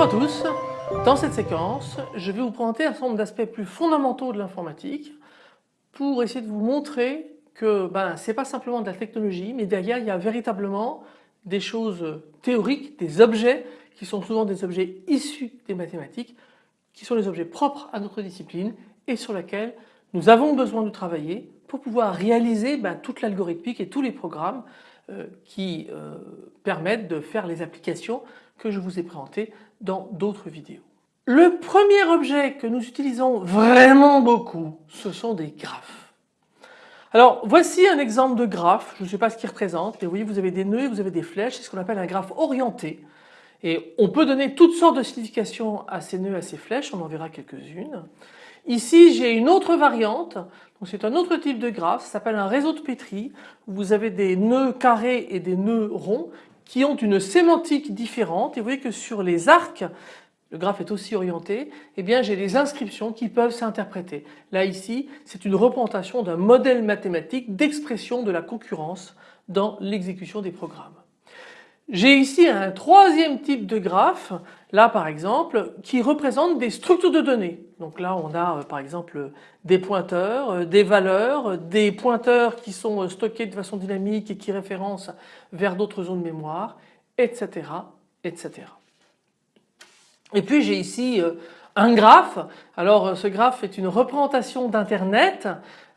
Bonjour à tous, dans cette séquence je vais vous présenter un certain nombre d'aspects plus fondamentaux de l'informatique pour essayer de vous montrer que ben, ce n'est pas simplement de la technologie mais derrière il y a véritablement des choses théoriques, des objets qui sont souvent des objets issus des mathématiques qui sont les objets propres à notre discipline et sur lesquels nous avons besoin de travailler pour pouvoir réaliser ben, toute l'algorithmique et tous les programmes euh, qui euh, permettent de faire les applications que je vous ai présentées dans d'autres vidéos. Le premier objet que nous utilisons vraiment beaucoup, ce sont des graphes. Alors voici un exemple de graphe, je ne sais pas ce qu'il représente, mais vous voyez vous avez des nœuds, vous avez des flèches, c'est ce qu'on appelle un graphe orienté. Et on peut donner toutes sortes de significations à ces nœuds, à ces flèches, on en verra quelques-unes. Ici j'ai une autre variante, c'est un autre type de graphe, ça s'appelle un réseau de Petri, vous avez des nœuds carrés et des nœuds ronds qui ont une sémantique différente et vous voyez que sur les arcs, le graphe est aussi orienté, eh bien j'ai des inscriptions qui peuvent s'interpréter. Là ici c'est une représentation d'un modèle mathématique d'expression de la concurrence dans l'exécution des programmes. J'ai ici un troisième type de graphe, là par exemple, qui représente des structures de données. Donc là on a euh, par exemple des pointeurs, euh, des valeurs, euh, des pointeurs qui sont stockés de façon dynamique et qui référencent vers d'autres zones de mémoire, etc. etc. Et puis j'ai ici un graphe. Alors ce graphe est une représentation d'internet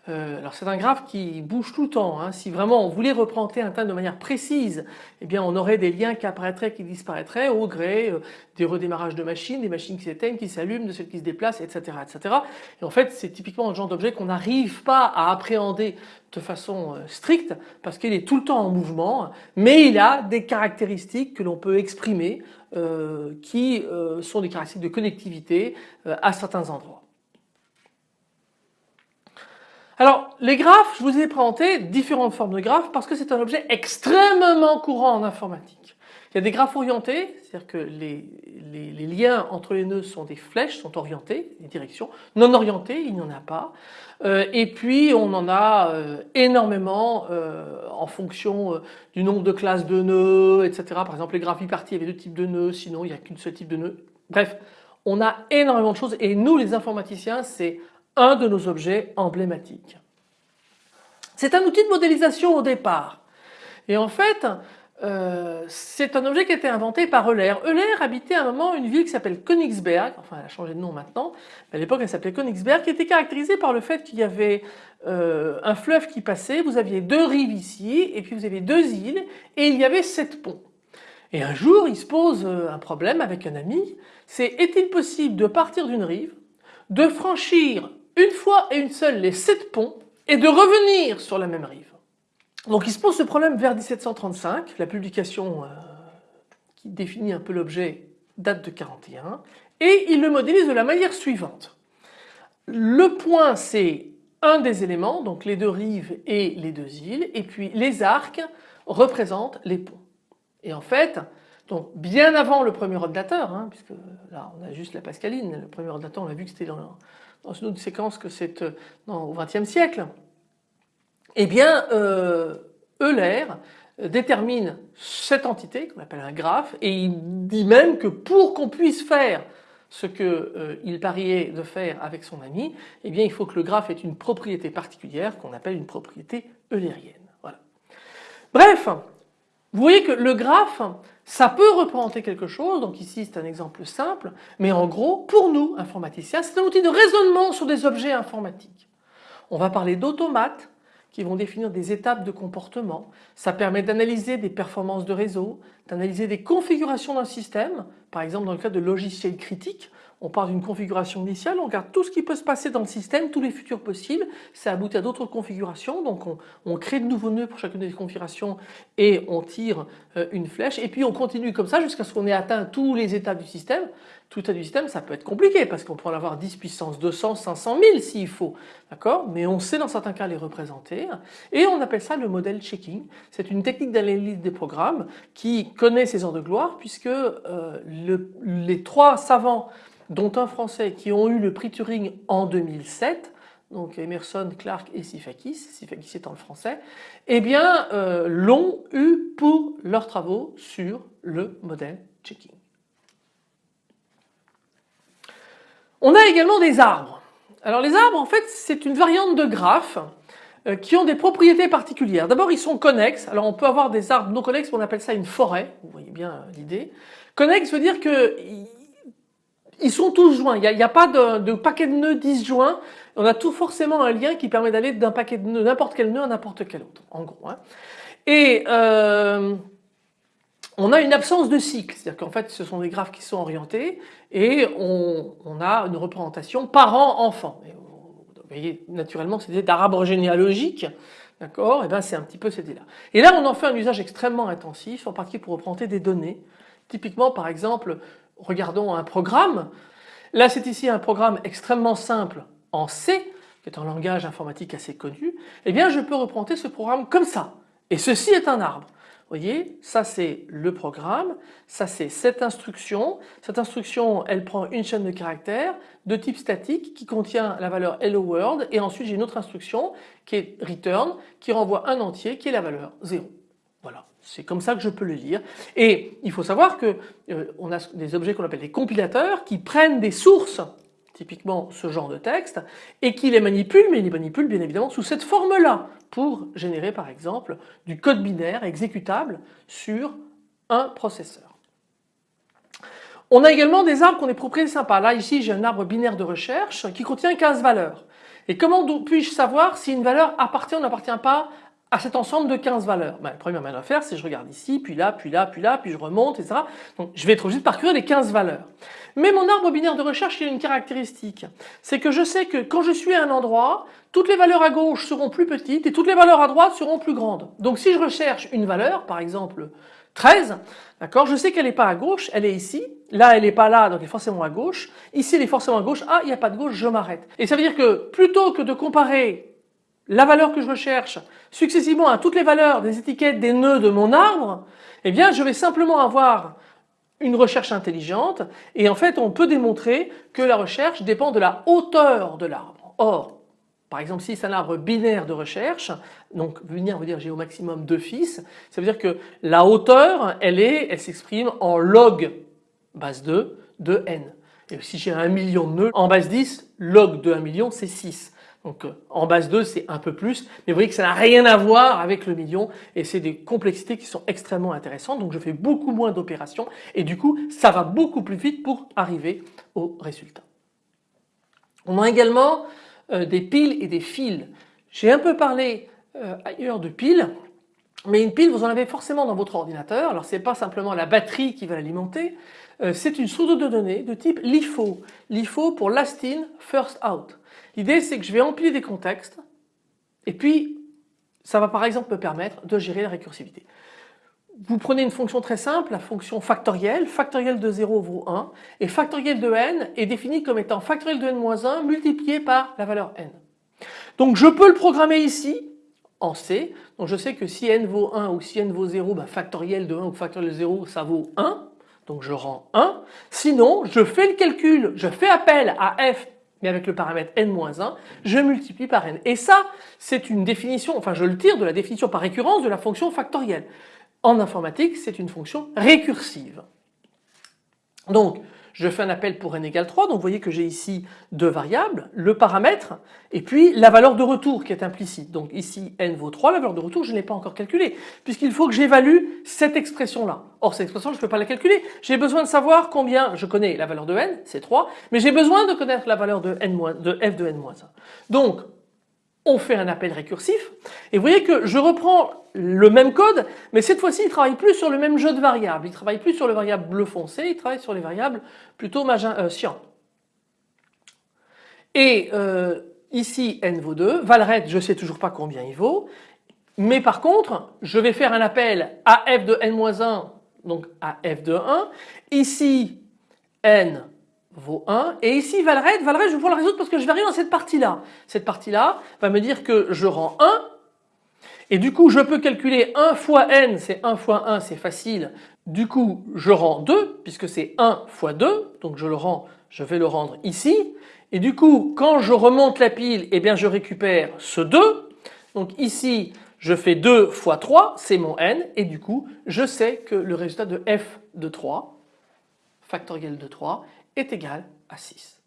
euh, alors c'est un graphe qui bouge tout le temps. Hein. Si vraiment on voulait représenter un tas de manière précise, eh bien on aurait des liens qui apparaîtraient, qui disparaîtraient au gré euh, des redémarrages de machines, des machines qui s'éteignent, qui s'allument, de celles qui se déplacent, etc. etc. Et en fait c'est typiquement le genre d'objet qu'on n'arrive pas à appréhender de façon euh, stricte parce qu'il est tout le temps en mouvement, mais il a des caractéristiques que l'on peut exprimer qui sont des caractéristiques de connectivité à certains endroits. Alors les graphes, je vous ai présenté différentes formes de graphes parce que c'est un objet extrêmement courant en informatique. Il y a des graphes orientés, c'est-à-dire que les, liens entre les nœuds sont des flèches, sont orientés, les directions. Non orientés, il n'y en a pas. Euh, et puis on en a euh, énormément euh, en fonction du nombre de classes de nœuds, etc. Par exemple les graphes bipartis, il y avait deux types de nœuds, sinon il n'y a qu'une seule type de nœud. Bref, on a énormément de choses et nous les informaticiens c'est un de nos objets emblématiques. C'est un outil de modélisation au départ et en fait euh, c'est un objet qui a été inventé par Euler. Euler habitait à un moment une ville qui s'appelle Königsberg, enfin elle a changé de nom maintenant, à l'époque elle s'appelait Königsberg, qui était caractérisée par le fait qu'il y avait euh, un fleuve qui passait, vous aviez deux rives ici et puis vous aviez deux îles et il y avait sept ponts. Et un jour il se pose euh, un problème avec un ami, c'est est-il possible de partir d'une rive, de franchir une fois et une seule les sept ponts et de revenir sur la même rive. Donc il se pose ce problème vers 1735, la publication euh, qui définit un peu l'objet date de 41 et il le modélise de la manière suivante. Le point c'est un des éléments, donc les deux rives et les deux îles, et puis les arcs représentent les ponts. Et en fait, donc bien avant le premier ordinateur, hein, puisque là on a juste la pascaline, le premier ordinateur on a vu que c'était dans, dans une autre séquence que c'est euh, au XXe siècle, eh bien euh, Euler détermine cette entité qu'on appelle un graphe et il dit même que pour qu'on puisse faire ce qu'il euh, pariait de faire avec son ami, eh bien il faut que le graphe ait une propriété particulière qu'on appelle une propriété eulérienne. Voilà. Bref, vous voyez que le graphe, ça peut représenter quelque chose, donc ici c'est un exemple simple, mais en gros, pour nous, informaticiens, c'est un outil de raisonnement sur des objets informatiques. On va parler d'automates qui vont définir des étapes de comportement. Ça permet d'analyser des performances de réseau, d'analyser des configurations d'un système, par exemple dans le cas de logiciels critiques, on part d'une configuration initiale, on regarde tout ce qui peut se passer dans le système, tous les futurs possibles, ça aboutit à d'autres configurations, donc on, crée de nouveaux nœuds pour chacune des configurations et on tire euh, une flèche et puis on continue comme ça jusqu'à ce qu'on ait atteint tous les étapes du système. Tout état du système ça peut être compliqué parce qu'on peut en avoir 10 puissance 200, 500 000 s'il faut, d'accord? Mais on sait dans certains cas les représenter et on appelle ça le modèle checking. C'est une technique d'analyse des programmes qui connaît ses heures de gloire puisque euh, les trois savants dont un français qui ont eu le prix Turing en 2007, donc Emerson, Clark et Sifakis, Sifakis étant le français, eh bien euh, l'ont eu pour leurs travaux sur le modèle checking. On a également des arbres. Alors les arbres en fait c'est une variante de graphes euh, qui ont des propriétés particulières. D'abord ils sont connexes, alors on peut avoir des arbres non connexes, on appelle ça une forêt, vous voyez bien euh, l'idée. Connexe veut dire que ils sont tous joints, il n'y a, pas de, paquet de nœuds disjoints, on a tout forcément un lien qui permet d'aller d'un paquet de nœuds, n'importe quel nœud à n'importe quel autre, en gros. Hein. Et euh, on a une absence de cycle, c'est-à-dire qu'en fait ce sont des graphes qui sont orientés et on, a une représentation parent-enfant. Vous voyez, naturellement c'est des arbre généalogique, d'accord? Et bien c'est un petit peu cette idée-là. Et là on en fait un usage extrêmement intensif, en particulier pour représenter des données. Typiquement par exemple, regardons un programme. Là c'est ici un programme extrêmement simple en C, qui est un langage informatique assez connu. Eh bien je peux représenter ce programme comme ça. Et ceci est un arbre. Vous voyez, ça c'est le programme, ça c'est cette instruction. Cette instruction, elle prend une chaîne de caractères de type statique qui contient la valeur hello world et ensuite j'ai une autre instruction qui est return qui renvoie un entier qui est la valeur 0. Voilà, c'est comme ça que je peux le lire. Et il faut savoir que euh, on a des objets qu'on appelle des compilateurs qui prennent des sources typiquement ce genre de texte, et qui les manipule, mais il les manipule bien évidemment sous cette forme-là, pour générer par exemple du code binaire exécutable sur un processeur. On a également des arbres qu'on est propriétaires sympas. Là ici j'ai un arbre binaire de recherche qui contient 15 valeurs. Et comment puis-je savoir si une valeur appartient ou n'appartient pas à cet ensemble de 15 valeurs ben, La première manière de faire c'est je regarde ici, puis là, puis là, puis là, puis je remonte, etc. Donc je vais être obligé de parcourir les 15 valeurs. Mais mon arbre binaire de recherche il a une caractéristique, c'est que je sais que quand je suis à un endroit, toutes les valeurs à gauche seront plus petites et toutes les valeurs à droite seront plus grandes. Donc si je recherche une valeur, par exemple 13, d'accord, je sais qu'elle n'est pas à gauche, elle est ici, là elle n'est pas là, donc elle est forcément à gauche, ici elle est forcément à gauche, ah il n'y a pas de gauche, je m'arrête. Et ça veut dire que plutôt que de comparer la valeur que je recherche successivement à toutes les valeurs des étiquettes des nœuds de mon arbre, eh bien je vais simplement avoir une recherche intelligente et en fait on peut démontrer que la recherche dépend de la hauteur de l'arbre. Or, par exemple si c'est un arbre binaire de recherche, donc binaire veut dire j'ai au maximum deux fils, ça veut dire que la hauteur elle est, elle s'exprime en log base 2 de n. Et si j'ai un million de nœuds, en base 10, log de 1 million c'est 6. Donc euh, en base 2 c'est un peu plus, mais vous voyez que ça n'a rien à voir avec le million et c'est des complexités qui sont extrêmement intéressantes. Donc je fais beaucoup moins d'opérations et du coup ça va beaucoup plus vite pour arriver au résultat. On a également euh, des piles et des fils. J'ai un peu parlé euh, ailleurs de piles, mais une pile vous en avez forcément dans votre ordinateur. Alors c'est pas simplement la batterie qui va l'alimenter, c'est une pseudo de données de type LIFO. LIFO pour last in, first out. L'idée c'est que je vais empiler des contextes et puis ça va par exemple me permettre de gérer la récursivité. Vous prenez une fonction très simple, la fonction factorielle, factorielle de 0 vaut 1 et factorielle de n est définie comme étant factorielle de n-1 multiplié par la valeur n. Donc je peux le programmer ici en C, donc je sais que si n vaut 1 ou si n vaut 0, ben factorielle de 1 ou factorielle de 0 ça vaut 1, donc je rends 1. Sinon je fais le calcul, je fais appel à f mais avec le paramètre n-1, je multiplie par n. Et ça, c'est une définition, enfin je le tire de la définition par récurrence de la fonction factorielle. En informatique, c'est une fonction récursive. Donc, je fais un appel pour n égale 3, donc vous voyez que j'ai ici deux variables, le paramètre et puis la valeur de retour qui est implicite. Donc ici n vaut 3, la valeur de retour je ne l'ai pas encore calculée puisqu'il faut que j'évalue cette expression-là. Or cette expression je ne peux pas la calculer, j'ai besoin de savoir combien, je connais la valeur de n, c'est 3, mais j'ai besoin de connaître la valeur de, de f de n-1. Donc on fait un appel récursif. Et vous voyez que je reprends le même code mais cette fois-ci il travaille plus sur le même jeu de variables, il travaille plus sur le variable bleu foncé, il travaille sur les variables plutôt magenta, euh. Et euh, ici n vaut 2, valred je sais toujours pas combien il vaut. Mais par contre je vais faire un appel à f de n-1 donc à f de 1, ici n vaut 1 et ici valred, valred je vais pouvoir le résoudre parce que je vais arriver dans cette partie là. Cette partie là va me dire que je rends 1 et du coup je peux calculer 1 fois n, c'est 1 fois 1 c'est facile, du coup je rends 2 puisque c'est 1 fois 2 donc je le rends, je vais le rendre ici. Et du coup quand je remonte la pile eh bien je récupère ce 2 donc ici je fais 2 fois 3 c'est mon n. Et du coup je sais que le résultat de f de 3 factoriel de 3 est égal à 6.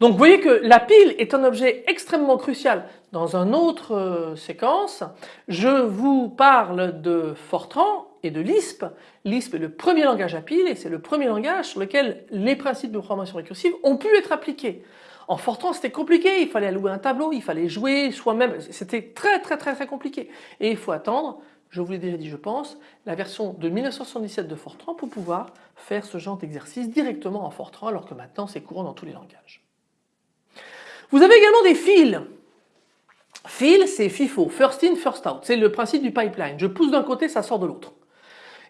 Donc vous voyez que la pile est un objet extrêmement crucial. Dans une autre euh, séquence, je vous parle de Fortran et de Lisp. Lisp est le premier langage à pile et c'est le premier langage sur lequel les principes de programmation récursive ont pu être appliqués. En Fortran c'était compliqué, il fallait allouer un tableau, il fallait jouer soi-même, c'était très très très très compliqué. Et il faut attendre, je vous l'ai déjà dit je pense, la version de 1977 de Fortran pour pouvoir faire ce genre d'exercice directement en Fortran alors que maintenant c'est courant dans tous les langages. Vous avez également des fils. Fil, c'est FIFO, first in, first out. C'est le principe du pipeline. Je pousse d'un côté, ça sort de l'autre.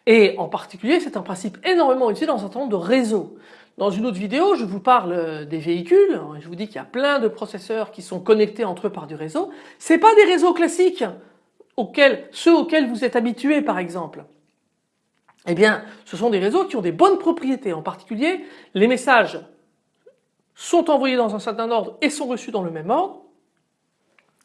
Et en particulier, c'est un principe énormément utile dans un certain nombre de réseaux. Dans une autre vidéo, je vous parle des véhicules. Je vous dis qu'il y a plein de processeurs qui sont connectés entre eux par du réseau. C'est pas des réseaux classiques, ceux auxquels vous êtes habitués par exemple. Eh bien, ce sont des réseaux qui ont des bonnes propriétés. En particulier, les messages sont envoyés dans un certain ordre et sont reçus dans le même ordre.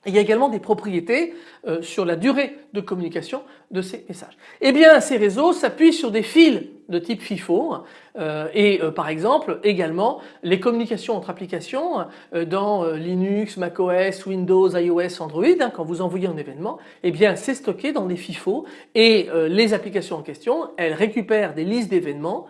Il y a également des propriétés euh, sur la durée de communication de ces messages. Eh bien, ces réseaux s'appuient sur des fils de type FIFO euh, et euh, par exemple également les communications entre applications euh, dans Linux, macOS, Windows, iOS, Android hein, quand vous envoyez un événement eh bien c'est stocké dans des FIFO et les applications en question elles récupèrent des listes d'événements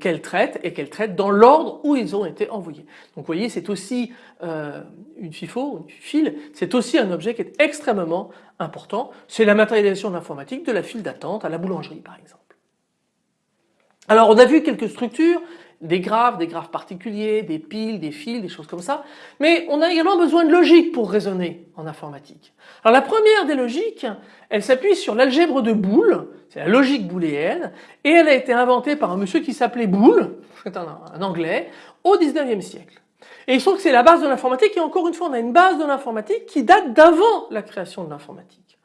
qu'elles traitent et qu'elles traitent dans l'ordre où ils ont été envoyés. Donc vous voyez c'est aussi une FIFO, une file, c'est aussi un objet qui est extrêmement important. C'est la matérialisation de l'informatique de la file d'attente à la boulangerie par exemple. Alors on a vu quelques structures, des graphes, des graphes particuliers, des piles, des fils, des choses comme ça, mais on a également besoin de logique pour raisonner en informatique. Alors la première des logiques, elle s'appuie sur l'algèbre de Boole, c'est la logique booléenne, et elle a été inventée par un monsieur qui s'appelait Boole, c'est un, un, anglais, au 19e siècle. Et il se trouve que c'est la base de l'informatique, et encore une fois on a une base de l'informatique qui date d'avant la création de l'informatique.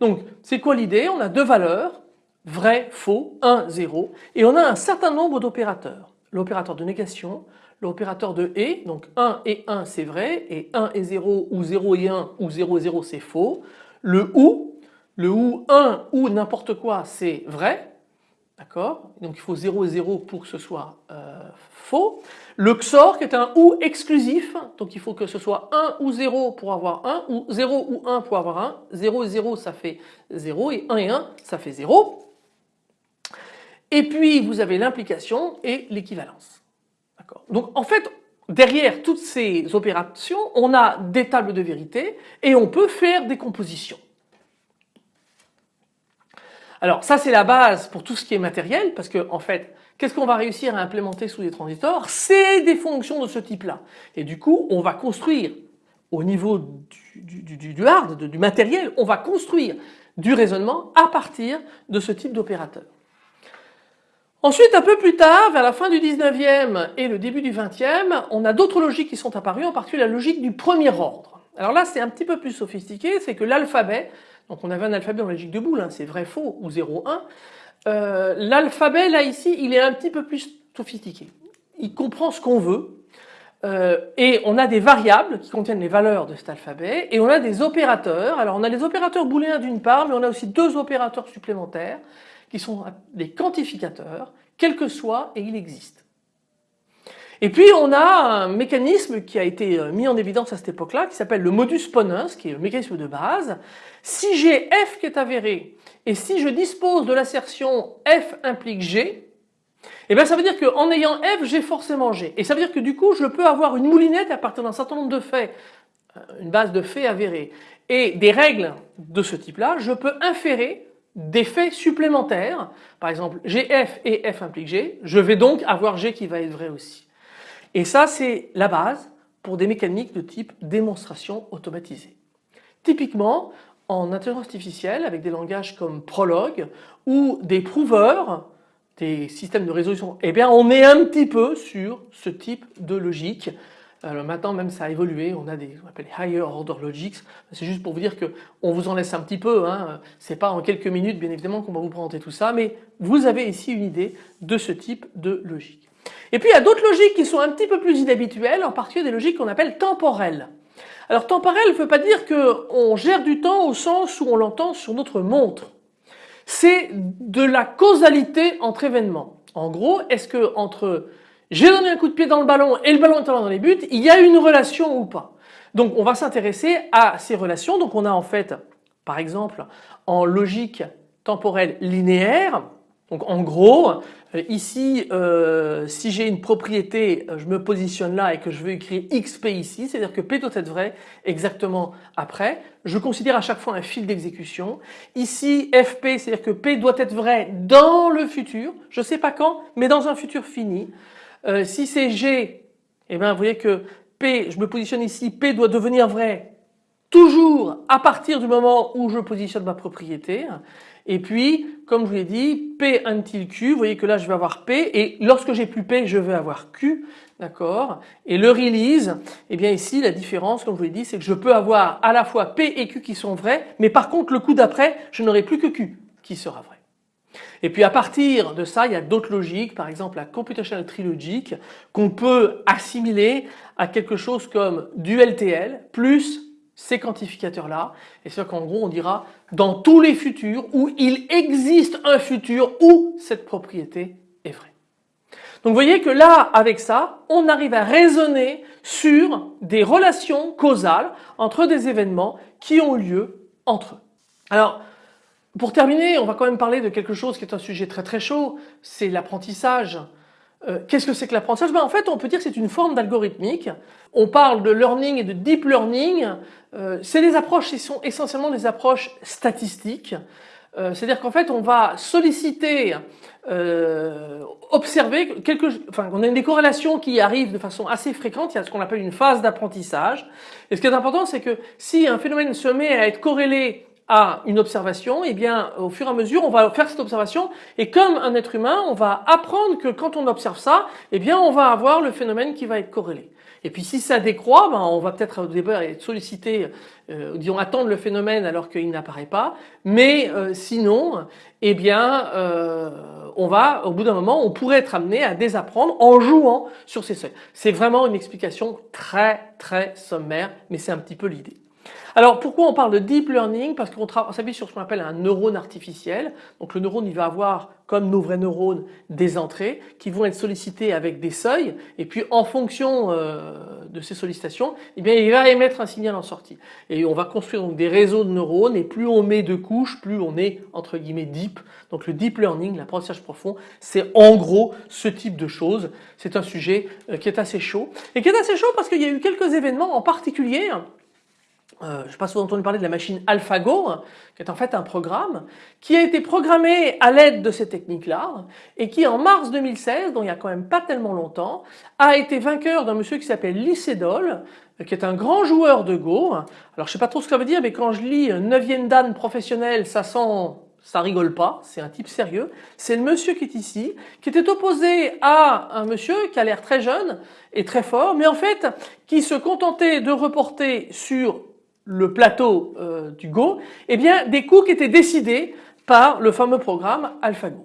Donc c'est quoi l'idée? On a deux valeurs, vrai, faux, 1, 0, et on a un certain nombre d'opérateurs. L'opérateur de négation, l'opérateur de et, donc 1 et 1 c'est vrai, et 1 et 0 ou 0 et 1 ou 0 et 0 c'est faux. Le ou, le ou 1 ou n'importe quoi c'est vrai, d'accord? Donc il faut 0 et 0 pour que ce soit euh, faux. Le XOR qui est un ou exclusif, donc il faut que ce soit 1 ou 0 pour avoir 1, ou 0 ou 1 pour avoir 1, 0 et 0 ça fait 0 et 1 et 1 ça fait 0. Et puis vous avez l'implication et l'équivalence. Donc en fait, derrière toutes ces opérations, on a des tables de vérité et on peut faire des compositions. Alors ça c'est la base pour tout ce qui est matériel parce que en fait, qu'est-ce qu'on va réussir à implémenter sous des transistors? C'est des fonctions de ce type-là. Et du coup, on va construire au niveau du, du hard, du matériel, on va construire du raisonnement à partir de ce type d'opérateur. Ensuite, un peu plus tard, vers la fin du 19e et le début du 20e, on a d'autres logiques qui sont apparues, en particulier la logique du premier ordre. Alors là, c'est un petit peu plus sophistiqué, c'est que l'alphabet, donc on avait un alphabet la logique de boule, c'est vrai, faux ou 0, 1, euh, l'alphabet là ici, il est un petit peu plus sophistiqué. Il comprend ce qu'on veut, euh, et on a des variables qui contiennent les valeurs de cet alphabet, et on a des opérateurs. Alors on a les opérateurs booléens d'une part, mais on a aussi deux opérateurs supplémentaires qui sont des quantificateurs, quel que soit et il existe. Et puis on a un mécanisme qui a été euh, mis en évidence à cette époque-là, qui s'appelle le modus ponens, qui est le mécanisme de base. Si j'ai f qui est avéré, et si je dispose de l'assertion f implique g, eh bien ça veut dire qu'en ayant f, j'ai forcément g. Et ça veut dire que du coup, je peux avoir une moulinette à partir d'un certain nombre de faits, euh, une base de faits avérés, et des règles de ce type-là, je peux inférer des faits supplémentaires, par exemple GF et F implique G, je vais donc avoir G qui va être vrai aussi. Et ça c'est la base pour des mécaniques de type démonstration automatisée. Typiquement en intelligence artificielle avec des langages comme Prolog ou des prouveurs, des systèmes de résolution, eh bien on est un petit peu sur ce type de logique maintenant même ça a évolué, on a des on appelle higher order logics. C'est juste pour vous dire que on vous en laisse un petit peu. Hein. C'est pas en quelques minutes bien évidemment qu'on va vous présenter tout ça, mais vous avez ici une idée de ce type de logique. Et puis il y a d'autres logiques qui sont un petit peu plus inhabituelles, en particulier des logiques qu'on appelle temporelles. Alors temporel ne veut pas dire qu'on gère du temps au sens où on l'entend sur notre montre. C'est de la causalité entre événements. En gros, est-ce que entre j'ai donné un coup de pied dans le ballon et le ballon est allé dans les buts, il y a une relation ou pas? Donc on va s'intéresser à ces relations. Donc on a en fait, par exemple, en logique temporelle linéaire, donc en gros, euh, ici, euh, si j'ai une propriété, euh, je me positionne là et que je veux écrire xp ici, c'est-à-dire que p doit être vrai exactement après. Je considère à chaque fois un fil d'exécution. Ici, fp, c'est-à-dire que p doit être vrai dans le futur, je ne sais pas quand, mais dans un futur fini. si c'est g, eh bien, vous voyez que p, je me positionne ici, p doit devenir vrai toujours à partir du moment où je positionne ma propriété. Et puis, comme je vous l'ai dit, P until Q, vous voyez que là je vais avoir P et lorsque j'ai plus P, je vais avoir Q, d'accord? Et le release, eh bien ici la différence, comme je vous l'ai dit, c'est que je peux avoir à la fois P et Q qui sont vrais, mais par contre le coup d'après, je n'aurai plus que Q qui sera vrai. Et puis à partir de ça, il y a d'autres logiques, par exemple la computational tree qu'on peut assimiler à quelque chose comme du LTL plus ces quantificateurs-là. Et c'est qu'en gros on dira dans tous les futurs où il existe un futur où cette propriété est vraie. Donc vous voyez que là avec ça on arrive à raisonner sur des relations causales entre des événements qui ont lieu entre eux. Alors pour terminer on va quand même parler de quelque chose qui est un sujet très très chaud, c'est l'apprentissage. Euh, qu'est-ce que c'est que l'apprentissage? Ben, En fait on peut dire que c'est une forme d'algorithmique. On parle de learning et de deep learning. Euh, c'est des approches qui sont essentiellement des approches statistiques. Euh, c'est-à-dire qu'en fait on va solliciter, observer quelque, enfin on a des corrélations qui arrivent de façon assez fréquente. Il y a ce qu'on appelle une phase d'apprentissage. Et ce qui est important c'est que si un phénomène se met à être corrélé à une observation, et eh bien au fur et à mesure on va faire cette observation et comme un être humain on va apprendre que quand on observe ça, eh bien on va avoir le phénomène qui va être corrélé. Et puis si ça décroît, ben, on va peut-être au début être sollicité, euh, disons attendre le phénomène alors qu'il n'apparaît pas, mais euh, sinon, eh bien euh, on va au bout d'un moment on pourrait être amené à désapprendre en jouant sur ces seuils. C'est vraiment une explication très très sommaire, mais c'est un petit peu l'idée. Alors pourquoi on parle de deep learning? Parce qu'on s'appuie sur ce qu'on appelle un neurone artificiel. Donc le neurone il va avoir comme nos vrais neurones des entrées qui vont être sollicitées avec des seuils et puis en fonction euh, de ces sollicitations eh bien il va émettre un signal en sortie. Et on va construire donc des réseaux de neurones et plus on met de couches plus on est entre guillemets deep. Donc le deep learning, l'apprentissage profond c'est en gros ce type de choses. C'est un sujet euh, qui est assez chaud et qui est assez chaud parce qu'il y a eu quelques événements en particulier euh, je n'ai pas souvent entendu parler de la machine AlphaGo, qui est en fait un programme qui a été programmé à l'aide de ces techniques-là et qui en mars 2016, donc il y a quand même pas tellement longtemps, a été vainqueur d'un monsieur qui s'appelle Lycédol, qui est un grand joueur de Go. Alors je ne sais pas trop ce que ça veut dire, mais quand je lis 9e dan professionnel, ça sent ça rigole pas, c'est un type sérieux. C'est le monsieur qui est ici, qui était opposé à un monsieur qui a l'air très jeune et très fort, mais en fait qui se contentait de reporter sur le plateau euh, du Go, eh bien des coups qui étaient décidés par le fameux programme AlphaGo.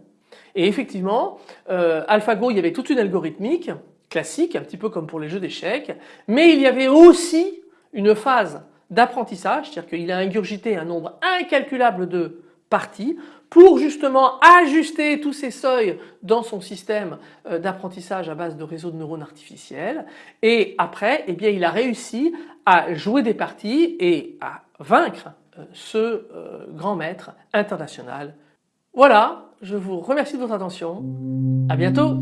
Et effectivement, euh, AlphaGo, il y avait toute une algorithmique classique, un petit peu comme pour les jeux d'échecs, mais il y avait aussi une phase d'apprentissage, c'est-à-dire qu'il a ingurgité un nombre incalculable de parties pour justement ajuster tous ces seuils dans son système euh, d'apprentissage à base de réseaux de neurones artificiels et après eh bien il a réussi à jouer des parties et à vaincre euh, ce euh, grand maître international. Voilà, je vous remercie de votre attention. À bientôt.